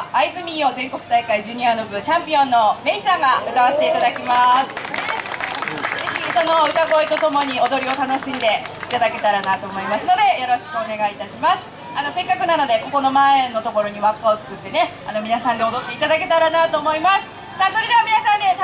は会津民謡全国大会ジュニアの部チャンピオンのめいちゃんが歌わせていただきます。ぜひその歌声とともに踊りを楽しんでいただけたらなと思いますのでよろしくお願いいたします。あのせっかくなのでここの前のところに輪っかを作ってねあの皆さんで踊っていただけたらなと思います。さあそれでは皆さんでね